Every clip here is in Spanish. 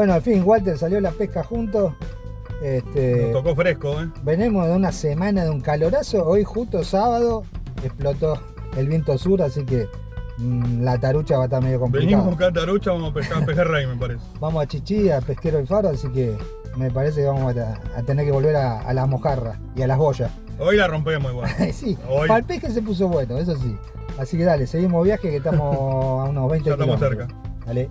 Bueno, al fin, Walter salió la pesca juntos. Este, Nos tocó fresco, ¿eh? venimos de una semana de un calorazo. Hoy, justo sábado, explotó el viento sur, así que mm, la tarucha va a estar medio complicada. Venimos con tarucha, vamos a pescar pejerrey, me parece. Vamos a Chichi, a Pesquero el Faro, así que me parece que vamos a, a tener que volver a, a las mojarras y a las boyas. Hoy la rompemos igual. sí, Hoy. para el pesque se puso bueno, eso sí. Así que dale, seguimos viaje que estamos a unos 20 Ya estamos kilómetros. cerca. Dale.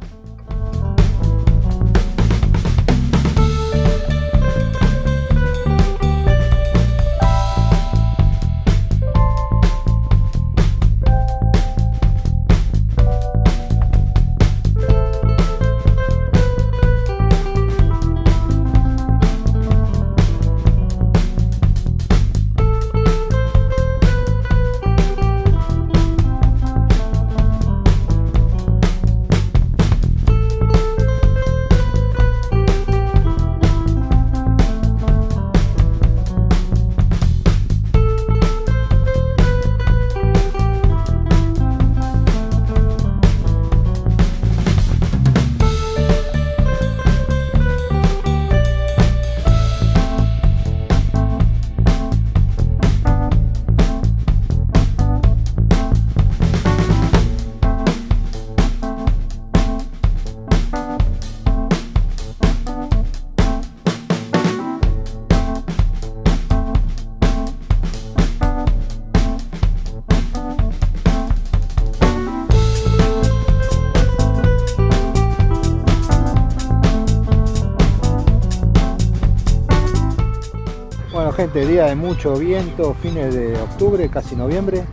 Gente, día de mucho viento, fines de octubre, casi noviembre.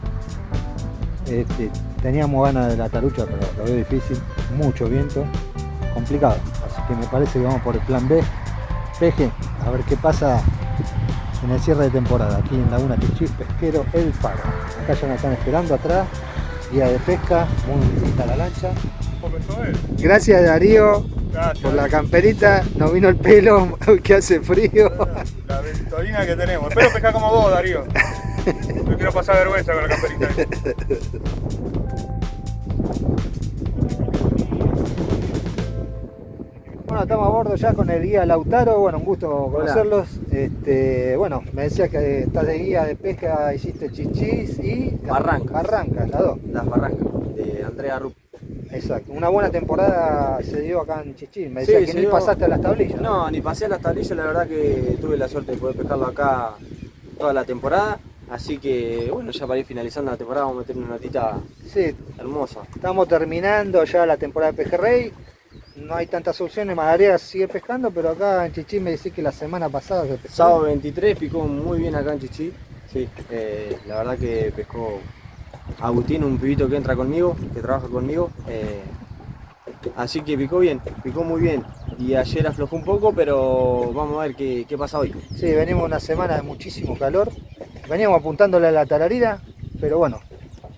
Este, teníamos ganas de la tarucha, pero lo veo difícil. Mucho viento, complicado. Así que me parece que vamos por el plan B. Peje, a ver qué pasa en el cierre de temporada. Aquí en Laguna Chichis, Pesquero El Faro. Acá ya nos están esperando atrás. Día de pesca, muy linda la lancha. Gracias Darío Gracias. por la camperita. Nos vino el pelo, que hace frío. La ventolina que tenemos. Espero pescar como vos, Darío. No quiero pasar vergüenza con la camperita. Bueno, estamos a bordo ya con el guía Lautaro, bueno, un gusto conocerlos. Este, bueno, me decías que estás de guía de pesca, hiciste chichis y Barrancas. Barrancas, las dos. Las barrancas de Andrea Rupp. Exacto. Una buena temporada se dio acá en Chichis. Me decías Sí, que ni dio- pasaste a las tablillas. No, ni pasé a las tablillas, la verdad que tuve la suerte de poder pescarlo acá toda la temporada. Así que bueno, ya para ir finalizando la temporada vamos a meter una notita Sí, hermosa. estamos terminando ya la temporada de pejerrey. No hay tantas opciones, Madarea sigue pescando, pero acá en Chichis me decís que la semana pasada se pescó. Sábado 23 picó muy bien acá en Chichi. Sí, eh, la verdad que pescó Agustín, un pibito que entra conmigo, que trabaja conmigo. eh, así que picó bien, picó muy bien. Y ayer aflojó un poco, pero vamos a ver qué, qué pasa hoy. Sí, venimos una semana de muchísimo calor. Veníamos apuntándole a la tararira, pero bueno,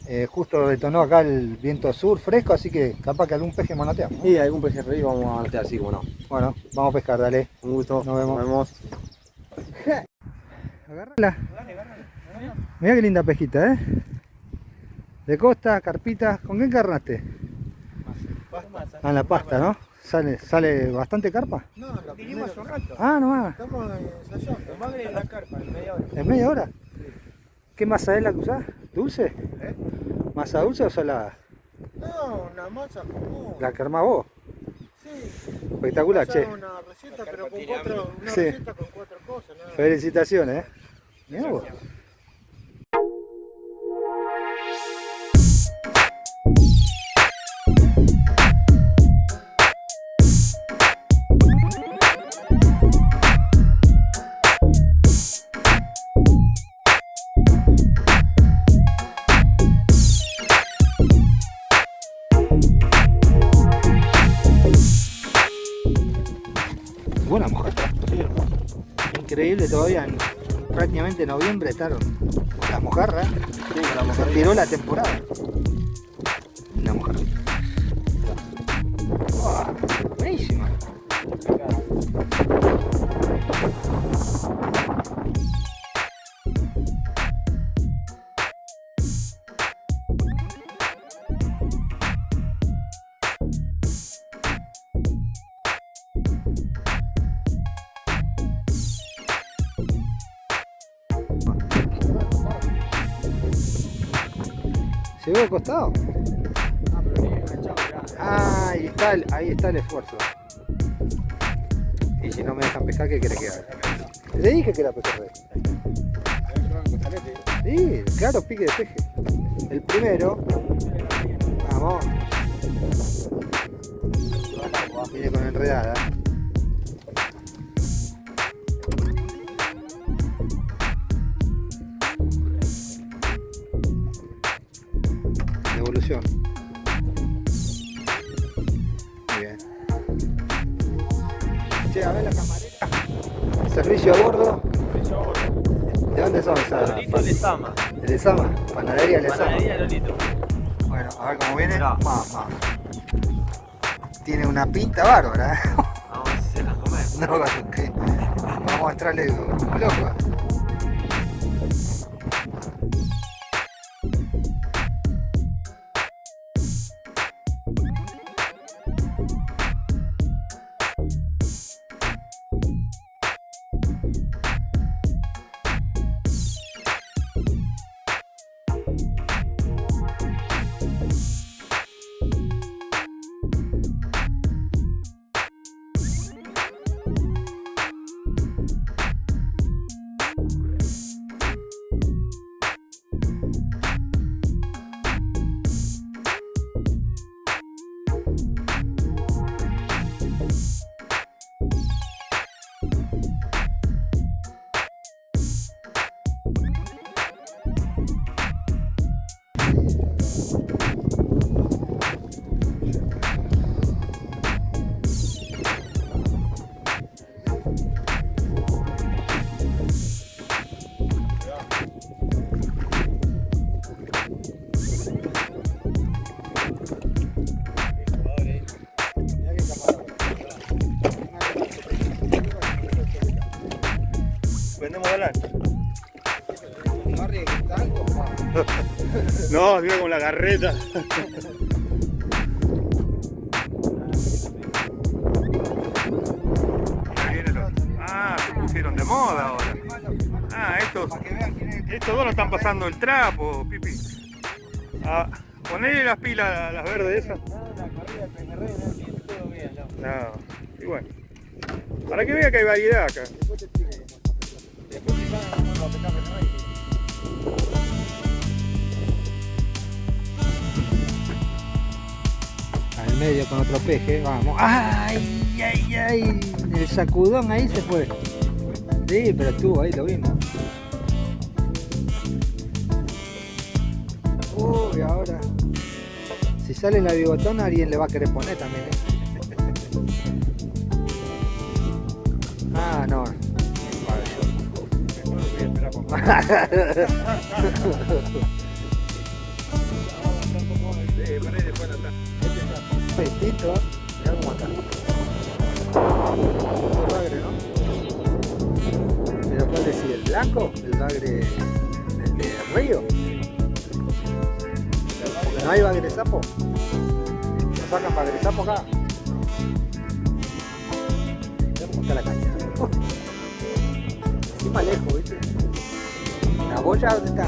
eh, justo detonó acá el viento sur fresco, así que capaz que algún peje manoteamos. Y algún pejerrey vamos a anotar, sí, como no. Bueno, vamos a pescar, dale. Un gusto, Nos vemos. Nos vemos. Agárrala. Mirá qué linda pesquita, ¿eh? De costa, carpita. ¿Con qué encarnaste? Ah, en la pasta, ¿no? ¿Sale, sale bastante carpa? No, la vinimos hace un rato. Ah, nomás. Estamos ensayando. Más en la carpa, en media hora. ¿En media hora? ¿Qué masa es la que usás? ¿Dulce? ¿Eh? ¿Masa dulce o salada? No, una masa común. La que armás vos. Sí. Espectacular, che. Una receta, pero con cuatro, una Sí. receta con cuatro cosas. ¿no? Felicitaciones, ¿eh? Vos. Increíble todavía en prácticamente noviembre estaron las mojarras. Sí, la Se tiró la temporada. ¿Se ve al costado? Ah, ahí está, el, ahí está el esfuerzo. Y si no me dejan pescar, ¿qué quiere que haga? Le dije que era pejerrey. Sí, claro, pique de peje. El primero. Vamos. Viene con enredada. Che, a ver la camarera. Servicio a bordo. ¿De dónde son? Lolito Lezama. ¿De Lezama? Panadería Lezama. Panadería Lolito. Bueno, a ver cómo viene. Tiene una pinta bárbara. ¿eh? Vamos a hacerla comer. No, que vamos a entrarle como loco. No, mira con la otro. Ah, se pusieron de moda ahora. Ah, estos, estos dos no están pasando el trapo, Pipi. Ah, ponele las pilas, a las verdes esas. No, y bueno. Para que vea que hay variedad acá. Medio con otro peje, vamos. ¡Ay, ay, ay! El sacudón ahí se fue. Sí, pero estuvo ahí, lo vimos. Uy, ahora. Si sale la bigotona, alguien le va a querer poner también, ¿eh? Ah, no. Distinto, blanco? ¿El bagre el de río? Porque no hay bagre sapo. ¿No sacan bagre sapo acá? Mirá cómo está la caña. Encima lejos, ¿viste? ¿La boya dónde está?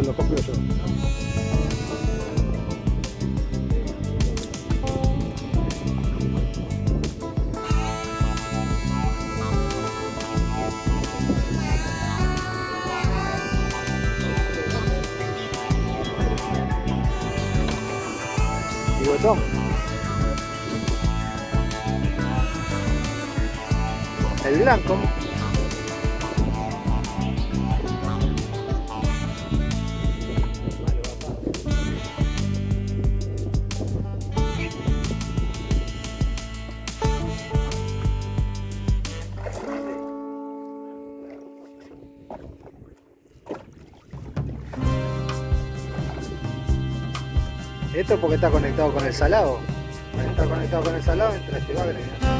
Se lo compro yo? El blanco. Esto porque está conectado con el salado. Está conectado con el salado, entra este bagre.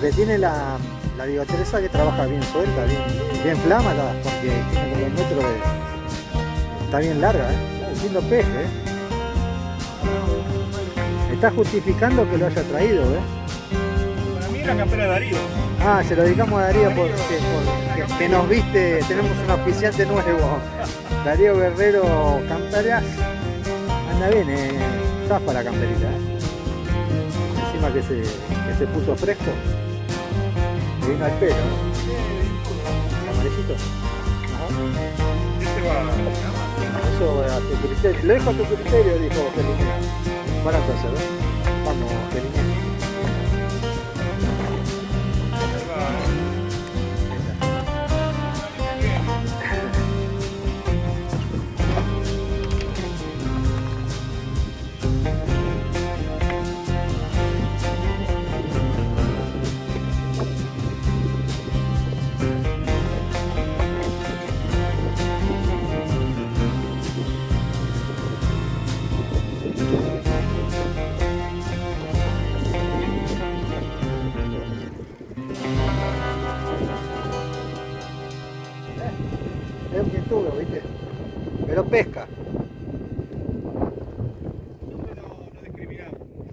Lo que tiene la, la bigoteresa que trabaja bien suelta, bien, bien flámala, porque tiene como un metro de. Está bien larga, ¿eh? Está haciendo peje, ¿eh? Está justificando que lo haya traído, ¿eh? Para mí la campera de Darío. Ah, se lo dedicamos a Darío porque, porque- que nos viste, tenemos un auspiciante nuevo. Darío Guerrero Camperas. Anda bien, eh, zafa la camperita. eh. Encima que se, que se puso fresco. Vino al pelo. Amarillito. Este va. Eso a tu criterio. Lo dejo a tu criterio, dijo Felipe. Para entonces, ¿eh? Vamos, Felipe.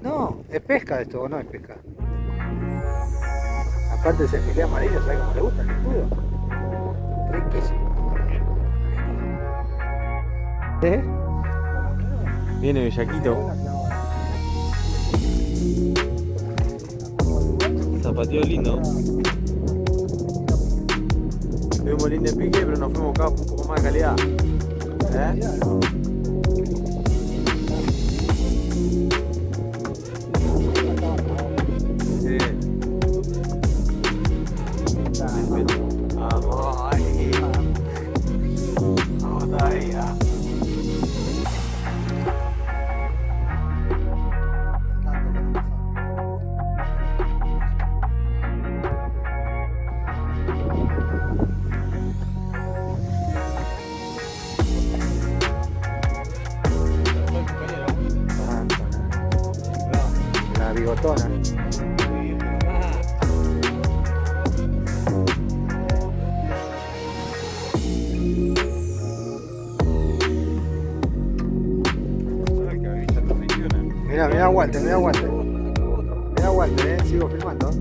No, es pesca esto, ¿o no es pesca? Aparte ese filé amarillo, ¿sabes cómo le gusta el quintulo? Riquísimo. ¿Eh? Viene Bellaquito. Zapateo lindo. Tuvimos lindo pique, pero nos fuimos acá un poco más de calidad. ¿Eh? Walter, mira Walter. Mira Walter, eh, sigo filmando.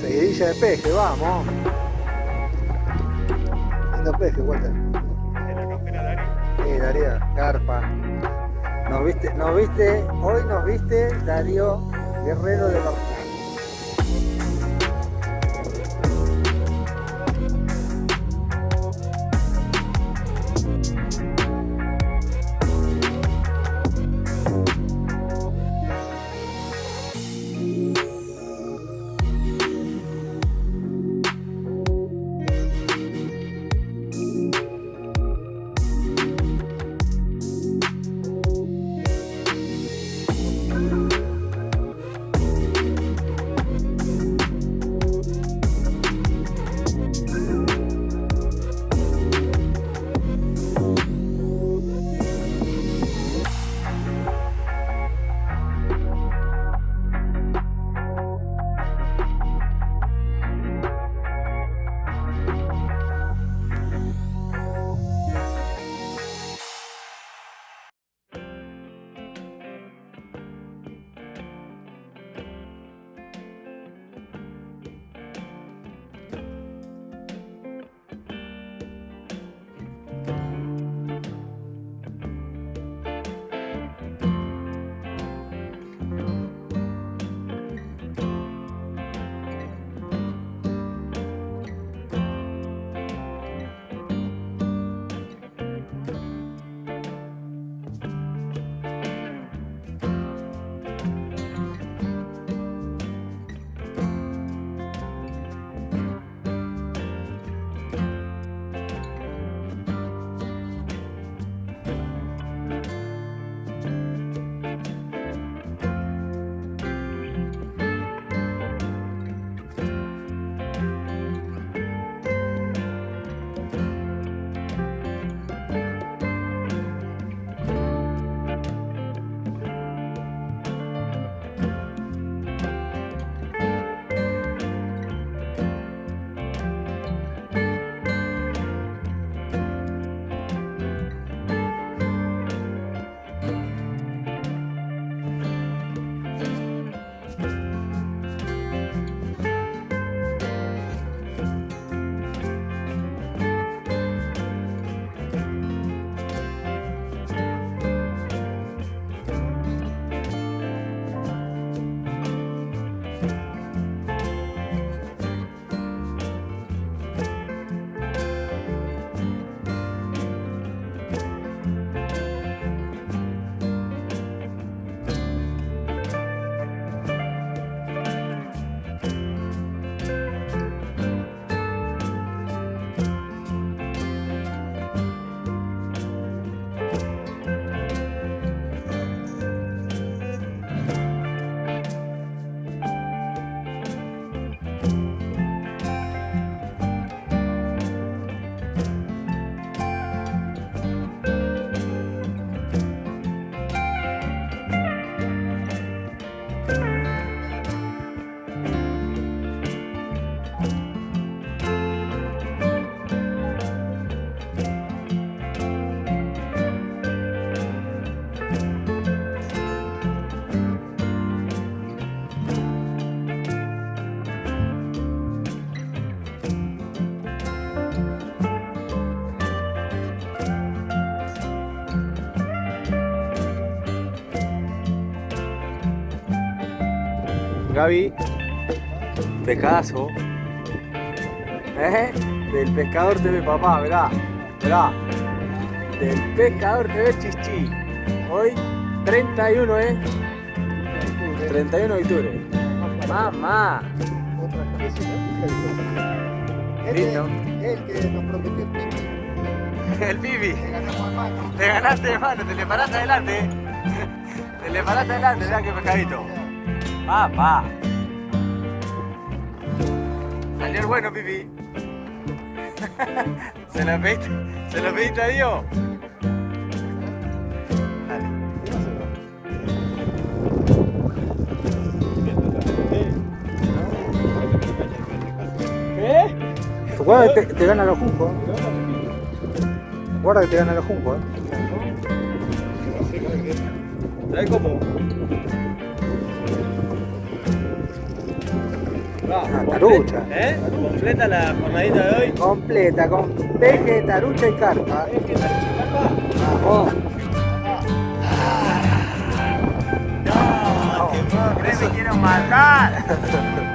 Seguidilla de peje, vamos. Lindo peje, Walter. la campera de Darío. Sí, Darío, carpa. Nos viste, nos viste, hoy nos viste Darío Guerrero de los Gaby, pescadazo. ¿Eh? Del pescador TV papá, verá, verá. Del pescador TV chichi. Hoy 31, ¿eh? 31 de octubre. Mamá. Lindo. El que nos prometió el pipi, El Pipi. mano. Te ganaste de mano, te le paraste adelante. Te le paraste adelante, mirá qué pescadito. Papá. Salió el bueno, Pipi. Se lo pediste, se lo pediste a Dios. ¿Eh? Guarda que te, te gana los juncos. Guarda que te gana los juncos. ¿Sabes cómo? Una tarucha. ¿Eh? Completa la jornadita de hoy. Completa, con peje, tarucha y carpa. Vamos. No, que me quiero matar.